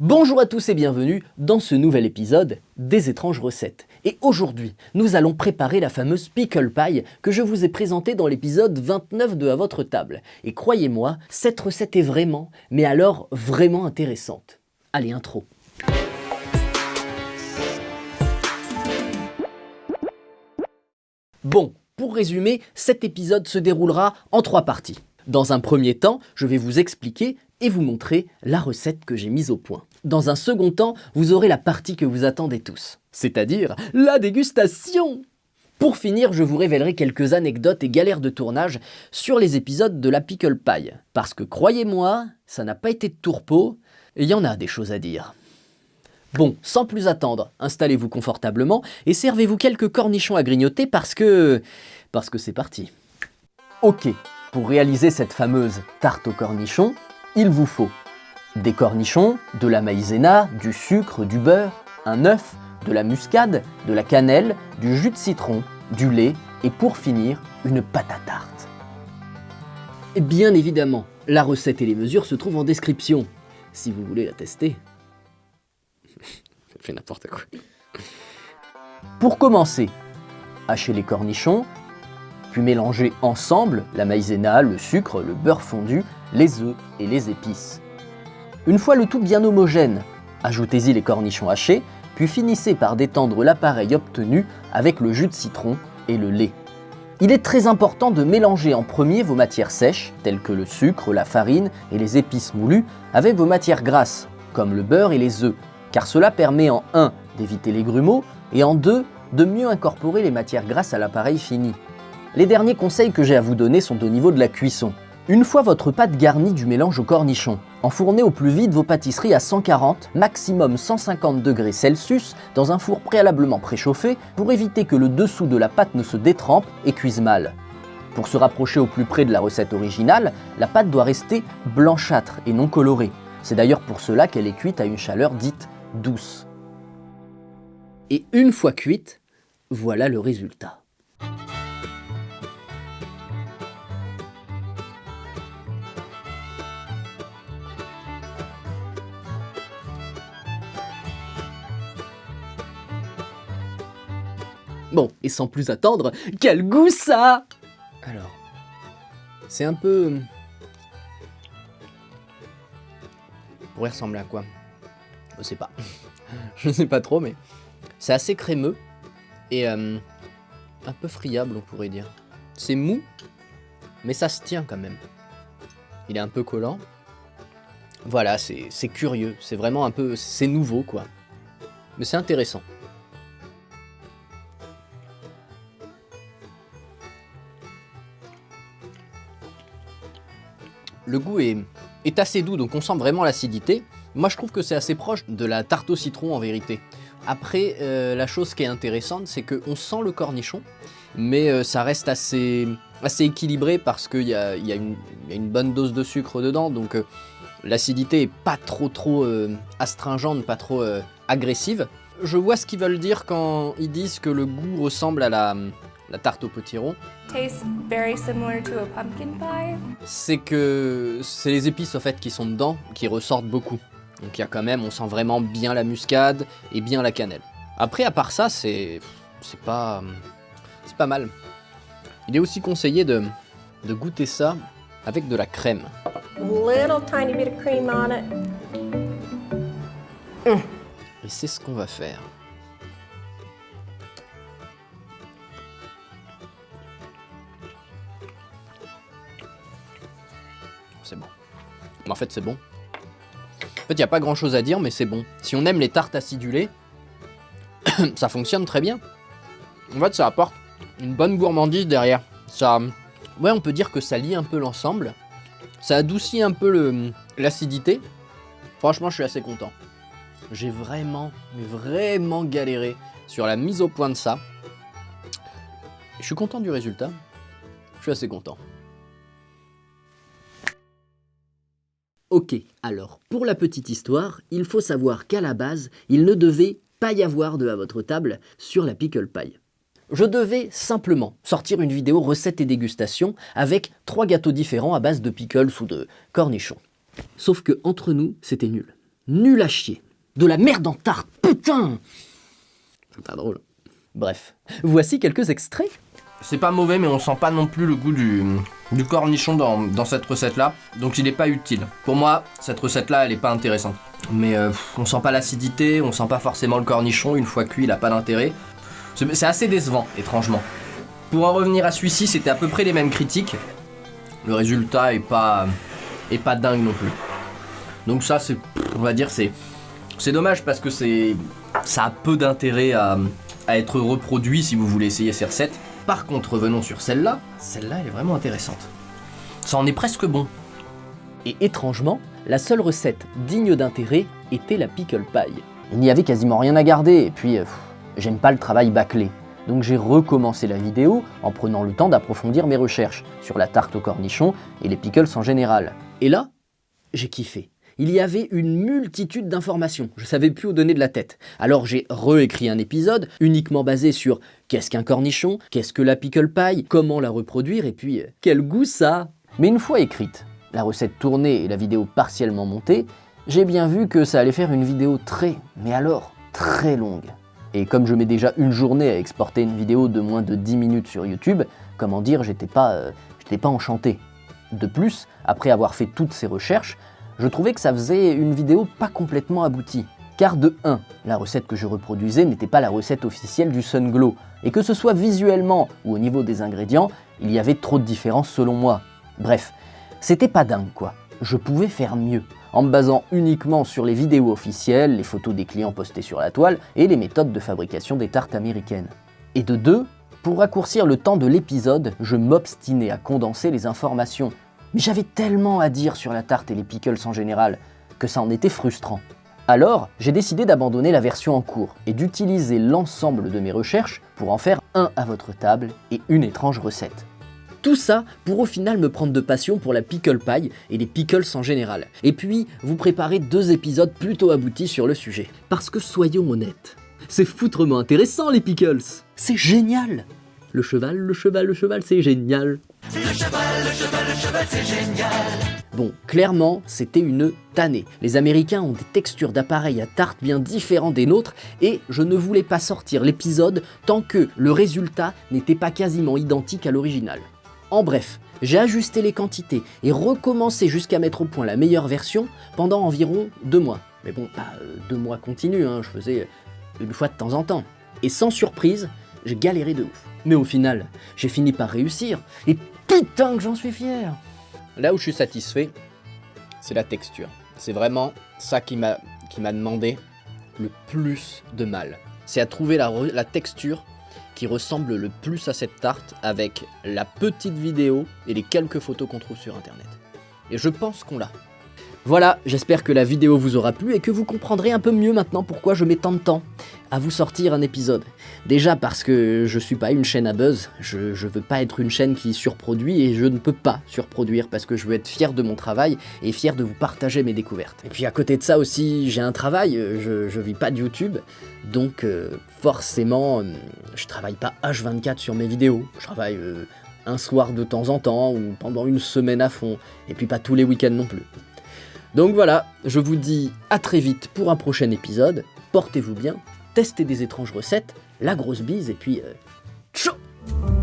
Bonjour à tous et bienvenue dans ce nouvel épisode des étranges recettes. Et aujourd'hui, nous allons préparer la fameuse pickle pie que je vous ai présentée dans l'épisode 29 de À votre table. Et croyez-moi, cette recette est vraiment, mais alors vraiment intéressante. Allez, intro. Bon, pour résumer, cet épisode se déroulera en trois parties. Dans un premier temps, je vais vous expliquer et vous montrer la recette que j'ai mise au point. Dans un second temps, vous aurez la partie que vous attendez tous, c'est-à-dire la dégustation Pour finir, je vous révélerai quelques anecdotes et galères de tournage sur les épisodes de la Pickle Pie, parce que croyez-moi, ça n'a pas été de tourpeau, il y en a des choses à dire. Bon, sans plus attendre, installez-vous confortablement et servez-vous quelques cornichons à grignoter parce que... parce que c'est parti. Ok, pour réaliser cette fameuse tarte aux cornichons, il vous faut des cornichons, de la maïzena, du sucre, du beurre, un œuf, de la muscade, de la cannelle, du jus de citron, du lait et pour finir, une pâte à tarte. Et bien évidemment, la recette et les mesures se trouvent en description, si vous voulez la tester. fait n'importe quoi. Pour commencer, hachez les cornichons, puis mélangez ensemble la maïzena, le sucre, le beurre fondu, les œufs et les épices. Une fois le tout bien homogène, ajoutez-y les cornichons hachés, puis finissez par détendre l'appareil obtenu avec le jus de citron et le lait. Il est très important de mélanger en premier vos matières sèches, telles que le sucre, la farine et les épices moulues, avec vos matières grasses, comme le beurre et les œufs, car cela permet en 1 d'éviter les grumeaux et en 2 de mieux incorporer les matières grasses à l'appareil fini. Les derniers conseils que j'ai à vous donner sont au niveau de la cuisson. Une fois votre pâte garnie du mélange au cornichon, enfournez au plus vite vos pâtisseries à 140, maximum 150 degrés Celsius dans un four préalablement préchauffé pour éviter que le dessous de la pâte ne se détrempe et cuise mal. Pour se rapprocher au plus près de la recette originale, la pâte doit rester blanchâtre et non colorée. C'est d'ailleurs pour cela qu'elle est cuite à une chaleur dite douce. Et une fois cuite, voilà le résultat. Bon, et sans plus attendre, quel goût ça Alors, c'est un peu... pourrait ressembler à quoi? Je sais pas. Je sais pas trop, mais c'est assez crémeux et euh, un peu friable, on pourrait dire. C'est mou, mais ça se tient quand même. Il est un peu collant. Voilà, c'est curieux. C'est vraiment un peu... c'est nouveau, quoi. Mais c'est intéressant. Le goût est, assez doux, donc on sent vraiment l'acidité. Moi, je trouve que c'est assez proche de la tarte au citron en vérité. Après, euh, la chose qui est intéressante, c'est qu'on sent le cornichon, mais euh, ça reste assez, équilibré parce qu'il y, a, une bonne dose de sucre dedans, donc euh, l'acidité est pas trop trop astringente, pas trop agressive. Je vois ce qu'ils veulent dire quand ils disent que le goût ressemble à la, la tarte au potiron. C'est que c'est les épices en fait qui sont dedans qui ressortent beaucoup. Donc il y a quand même, on sent vraiment bien la muscade et bien la cannelle. Après à part ça, c'est c'est pas c'est pas mal. Il est aussi conseillé de, de goûter ça avec de la crème. Et c'est ce qu'on va faire. En fait, c'est bon. En fait, il n'y a pas grand chose à dire, mais c'est bon. Si on aime les tartes acidulées, ça fonctionne très bien. En fait, ça apporte une bonne gourmandise derrière. Ça, ouais, on peut dire que ça lie un peu l'ensemble. Ça adoucit un peu l'acidité. Franchement, je suis assez content. J'ai vraiment, vraiment galéré sur la mise au point de ça. Je suis content du résultat. Je suis assez content. Ok, alors, pour la petite histoire, il faut savoir qu'à la base, il ne devait pas y avoir de à votre table sur la pickle pie. Je devais simplement sortir une vidéo recette et dégustation avec trois gâteaux différents à base de pickles ou de cornichons. Sauf que entre nous, c'était nul. Nul à chier. De la merde en tarte, putain C'est pas drôle. Bref, voici quelques extraits. C'est pas mauvais, mais on sent pas non plus le goût du, cornichon dans, cette recette-là, donc il est pas utile. Pour moi, cette recette-là, elle est pas intéressante. Mais euh, on sent pas l'acidité, on sent pas forcément le cornichon, une fois cuit, il a pas d'intérêt. C'est assez décevant, étrangement. Pour en revenir à celui-ci, c'était à peu près les mêmes critiques. Le résultat est pas, est pas dingue non plus. Donc ça, c'est, on va dire, c'est, c'est dommage parce que c'est, ça a peu d'intérêt à être reproduit si vous voulez essayer ces recettes. Par contre, revenons sur celle-là. Celle-là, elle est vraiment intéressante. Ça en est presque bon. Et étrangement, la seule recette digne d'intérêt était la pickle pie. Il n'y avait quasiment rien à garder, et puis euh, j'aime pas le travail bâclé. Donc j'ai recommencé la vidéo en prenant le temps d'approfondir mes recherches sur la tarte au cornichon et les pickles en général. Et là, j'ai kiffé. Il y avait une multitude d'informations, je savais plus où donner de la tête. Alors j'ai réécrit un épisode uniquement basé sur qu'est-ce qu'un cornichon, qu'est-ce que la pickle pie, comment la reproduire et puis euh, quel goût ça. Mais une fois écrite, la recette tournée et la vidéo partiellement montée, j'ai bien vu que ça allait faire une vidéo très, mais alors très longue. Et comme je mets déjà une journée à exporter une vidéo de moins de 10 minutes sur YouTube, comment dire, j'étais pas, euh, j'étais pas enchanté. De plus, après avoir fait toutes ces recherches, je trouvais que ça faisait une vidéo pas complètement aboutie. Car de 1, la recette que je reproduisais n'était pas la recette officielle du Sun Glow, et que ce soit visuellement ou au niveau des ingrédients, il y avait trop de différences selon moi. Bref, c'était pas dingue quoi. Je pouvais faire mieux, en me basant uniquement sur les vidéos officielles, les photos des clients postées sur la toile et les méthodes de fabrication des tartes américaines. Et de 2, pour raccourcir le temps de l'épisode, je m'obstinais à condenser les informations. Mais j'avais tellement à dire sur la tarte et les pickles en général, que ça en était frustrant. Alors, j'ai décidé d'abandonner la version en cours et d'utiliser l'ensemble de mes recherches pour en faire un à votre table et une étrange recette. Tout ça pour au final me prendre de passion pour la pickle pie et les pickles en général. Et puis, vous préparez deux épisodes plutôt aboutis sur le sujet. Parce que soyons honnêtes, c'est foutrement intéressant les pickles C'est génial Le cheval, le cheval, le cheval, c'est génial Bon, clairement, c'était une tannée. Les Américains ont des textures d'appareils à tarte bien différents des nôtres et je ne voulais pas sortir l'épisode tant que le résultat n'était pas quasiment identique à l'original. En bref, j'ai ajusté les quantités et recommencé jusqu'à mettre au point la meilleure version pendant environ deux mois. Mais bon, pas euh, deux mois continus, hein, je faisais une fois de temps en temps. Et sans surprise, j'ai galéré de ouf. Mais au final, j'ai fini par réussir et putain que j'en suis fier Là où je suis satisfait, c'est la texture. C'est vraiment ça qui m'a demandé le plus de mal. C'est à trouver la, la texture qui ressemble le plus à cette tarte avec la petite vidéo et les quelques photos qu'on trouve sur internet. Et je pense qu'on l'a. Voilà, j'espère que la vidéo vous aura plu et que vous comprendrez un peu mieux maintenant pourquoi je mets tant de temps à vous sortir un épisode. Déjà parce que je suis pas une chaîne à buzz, je, je veux pas être une chaîne qui surproduit et je ne peux pas surproduire parce que je veux être fier de mon travail et fier de vous partager mes découvertes. Et puis à côté de ça aussi, j'ai un travail, euh, je, je vis pas de YouTube, donc euh, forcément, euh, je travaille pas H24 sur mes vidéos, je travaille un soir de temps en temps ou pendant une semaine à fond, et puis pas tous les week-ends non plus. Donc voilà, je vous dis à très vite pour un prochain épisode, portez-vous bien, testez des étranges recettes, la grosse bise et puis... euh,